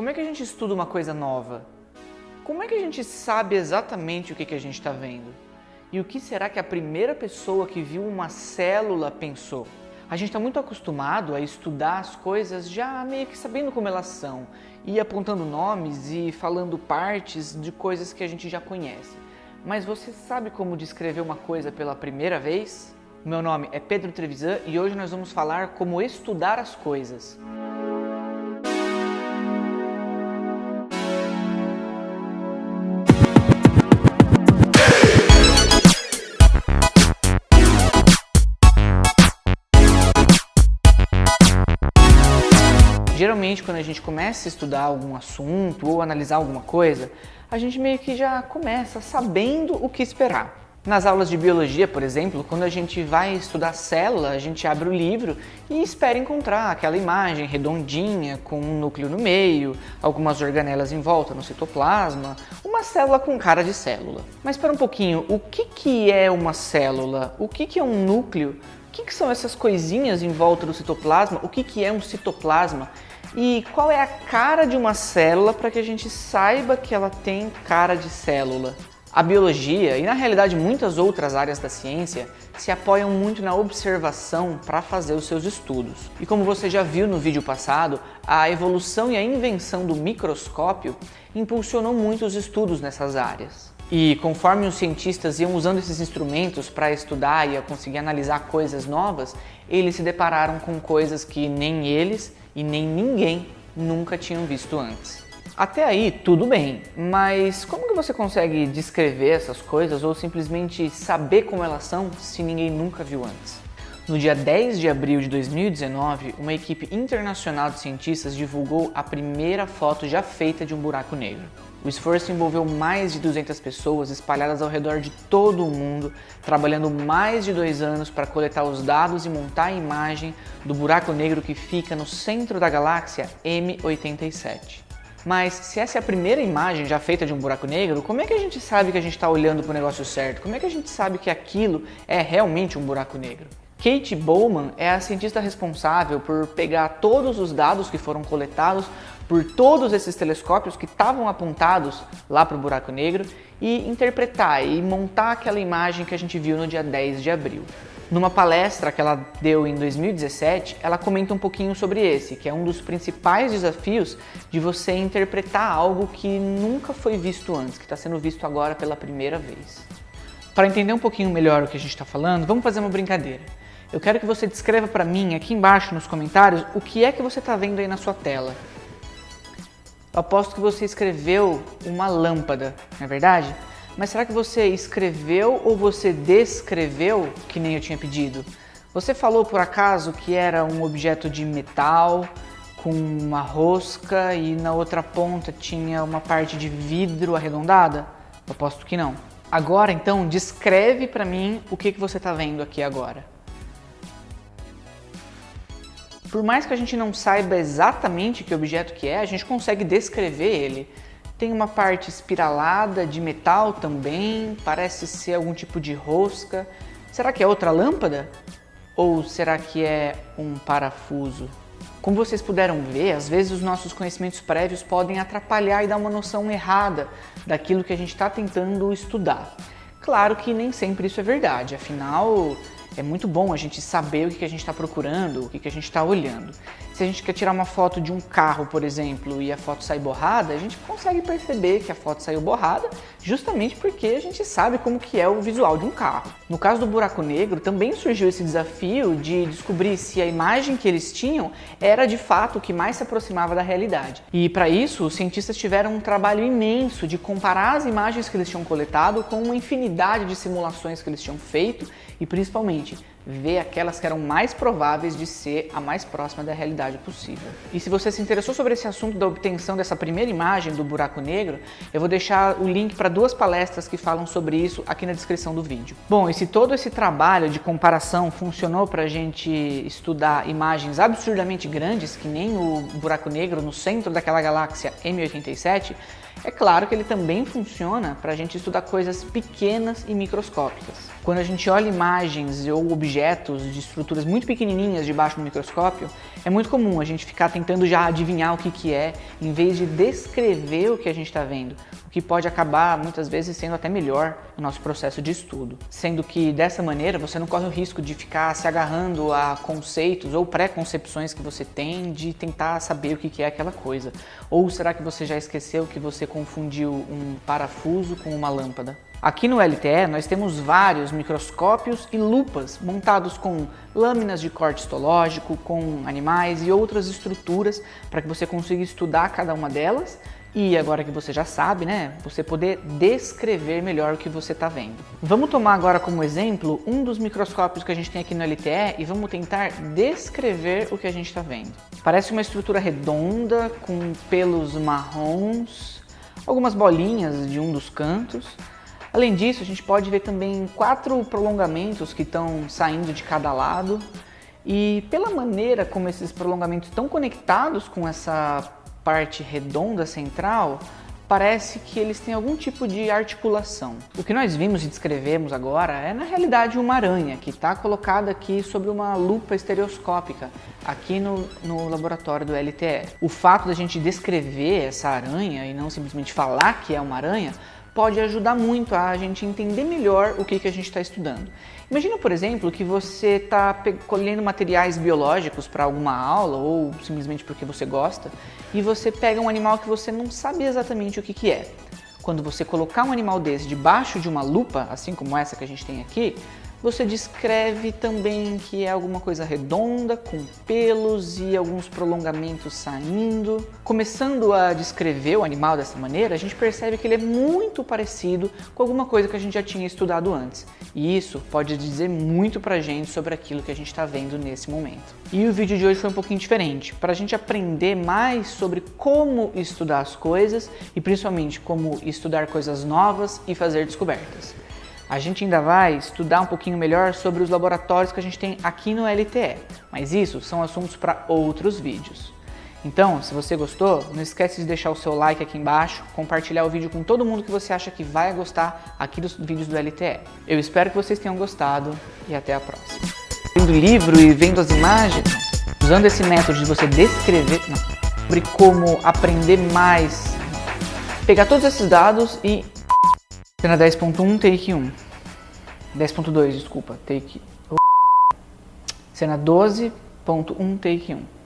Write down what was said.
como é que a gente estuda uma coisa nova? Como é que a gente sabe exatamente o que, que a gente está vendo? E o que será que a primeira pessoa que viu uma célula pensou? A gente está muito acostumado a estudar as coisas já meio que sabendo como elas são, e apontando nomes e falando partes de coisas que a gente já conhece. Mas você sabe como descrever uma coisa pela primeira vez? Meu nome é Pedro Trevisan e hoje nós vamos falar como estudar as coisas. Geralmente, quando a gente começa a estudar algum assunto ou analisar alguma coisa, a gente meio que já começa sabendo o que esperar. Nas aulas de biologia, por exemplo, quando a gente vai estudar célula, a gente abre o livro e espera encontrar aquela imagem redondinha com um núcleo no meio, algumas organelas em volta no citoplasma, uma célula com cara de célula. Mas para um pouquinho, o que, que é uma célula? O que, que é um núcleo? O que, que são essas coisinhas em volta do citoplasma? O que, que é um citoplasma? E qual é a cara de uma célula para que a gente saiba que ela tem cara de célula? A biologia e na realidade muitas outras áreas da ciência se apoiam muito na observação para fazer os seus estudos. E como você já viu no vídeo passado, a evolução e a invenção do microscópio impulsionou muito os estudos nessas áreas. E conforme os cientistas iam usando esses instrumentos para estudar e conseguir analisar coisas novas, eles se depararam com coisas que nem eles e nem ninguém nunca tinham visto antes. Até aí, tudo bem, mas como que você consegue descrever essas coisas ou simplesmente saber como elas são se ninguém nunca viu antes? No dia 10 de abril de 2019, uma equipe internacional de cientistas divulgou a primeira foto já feita de um buraco negro. O esforço envolveu mais de 200 pessoas espalhadas ao redor de todo o mundo, trabalhando mais de dois anos para coletar os dados e montar a imagem do buraco negro que fica no centro da galáxia M87. Mas se essa é a primeira imagem já feita de um buraco negro, como é que a gente sabe que a gente está olhando para o negócio certo? Como é que a gente sabe que aquilo é realmente um buraco negro? Kate Bowman é a cientista responsável por pegar todos os dados que foram coletados por todos esses telescópios que estavam apontados lá para o buraco negro e interpretar e montar aquela imagem que a gente viu no dia 10 de abril. Numa palestra que ela deu em 2017, ela comenta um pouquinho sobre esse, que é um dos principais desafios de você interpretar algo que nunca foi visto antes, que está sendo visto agora pela primeira vez. Para entender um pouquinho melhor o que a gente está falando, vamos fazer uma brincadeira. Eu quero que você descreva para mim aqui embaixo nos comentários o que é que você está vendo aí na sua tela. Aposto que você escreveu uma lâmpada, não é verdade? Mas será que você escreveu ou você descreveu que nem eu tinha pedido? Você falou por acaso que era um objeto de metal com uma rosca e na outra ponta tinha uma parte de vidro arredondada? Eu aposto que não. Agora então descreve para mim o que, que você está vendo aqui agora. Por mais que a gente não saiba exatamente que objeto que é, a gente consegue descrever ele. Tem uma parte espiralada de metal também, parece ser algum tipo de rosca. Será que é outra lâmpada? Ou será que é um parafuso? Como vocês puderam ver, às vezes os nossos conhecimentos prévios podem atrapalhar e dar uma noção errada daquilo que a gente está tentando estudar. Claro que nem sempre isso é verdade, afinal é muito bom a gente saber o que a gente está procurando, o que a gente está olhando. Se a gente quer tirar uma foto de um carro, por exemplo, e a foto sai borrada, a gente consegue perceber que a foto saiu borrada justamente porque a gente sabe como que é o visual de um carro. No caso do buraco negro, também surgiu esse desafio de descobrir se a imagem que eles tinham era de fato o que mais se aproximava da realidade. E para isso, os cientistas tiveram um trabalho imenso de comparar as imagens que eles tinham coletado com uma infinidade de simulações que eles tinham feito e principalmente ver aquelas que eram mais prováveis de ser a mais próxima da realidade possível. E se você se interessou sobre esse assunto da obtenção dessa primeira imagem do buraco negro, eu vou deixar o link para duas palestras que falam sobre isso aqui na descrição do vídeo. Bom, e se todo esse trabalho de comparação funcionou para a gente estudar imagens absurdamente grandes, que nem o buraco negro no centro daquela galáxia M87, É claro que ele também funciona para a gente estudar coisas pequenas e microscópicas. Quando a gente olha imagens ou objetos de estruturas muito pequenininhas debaixo do microscópio, é muito comum a gente ficar tentando já adivinhar o que, que é, em vez de descrever o que a gente está vendo, o que pode acabar muitas vezes sendo até melhor no nosso processo de estudo. Sendo que dessa maneira você não corre o risco de ficar se agarrando a conceitos ou pré-concepções que você tem de tentar saber o que, que é aquela coisa. Ou será que você já esqueceu que você confundiu um parafuso com uma lâmpada? Aqui no LTE nós temos vários microscópios e lupas montados com lâminas de corte histológico, com animais e outras estruturas para que você consiga estudar cada uma delas e agora que você já sabe, né, você poder descrever melhor o que você está vendo. Vamos tomar agora como exemplo um dos microscópios que a gente tem aqui no LTE e vamos tentar descrever o que a gente está vendo. Parece uma estrutura redonda com pelos marrons, algumas bolinhas de um dos cantos Além disso, a gente pode ver também quatro prolongamentos que estão saindo de cada lado e pela maneira como esses prolongamentos estão conectados com essa parte redonda central, parece que eles têm algum tipo de articulação. O que nós vimos e descrevemos agora é na realidade uma aranha que está colocada aqui sobre uma lupa estereoscópica aqui no, no laboratório do LTE. O fato da gente descrever essa aranha e não simplesmente falar que é uma aranha pode ajudar muito a gente entender melhor o que, que a gente está estudando. Imagina, por exemplo, que você está colhendo materiais biológicos para alguma aula ou simplesmente porque você gosta e você pega um animal que você não sabe exatamente o que, que é. Quando você colocar um animal desse debaixo de uma lupa, assim como essa que a gente tem aqui, você descreve também que é alguma coisa redonda, com pelos e alguns prolongamentos saindo. Começando a descrever o animal dessa maneira, a gente percebe que ele é muito parecido com alguma coisa que a gente já tinha estudado antes. E isso pode dizer muito pra gente sobre aquilo que a gente está vendo nesse momento. E o vídeo de hoje foi um pouquinho diferente, para a gente aprender mais sobre como estudar as coisas e principalmente como estudar coisas novas e fazer descobertas. A gente ainda vai estudar um pouquinho melhor sobre os laboratórios que a gente tem aqui no LTE, mas isso são assuntos para outros vídeos. Então, se você gostou, não esquece de deixar o seu like aqui embaixo, compartilhar o vídeo com todo mundo que você acha que vai gostar aqui dos vídeos do LTE. Eu espero que vocês tenham gostado e até a próxima. Vendo o livro e vendo as imagens, usando esse método de você descrever, não, sobre como aprender mais, pegar todos esses dados e Cena 10.1, take 1. 10.2, desculpa, take... Cena 12.1, take 1.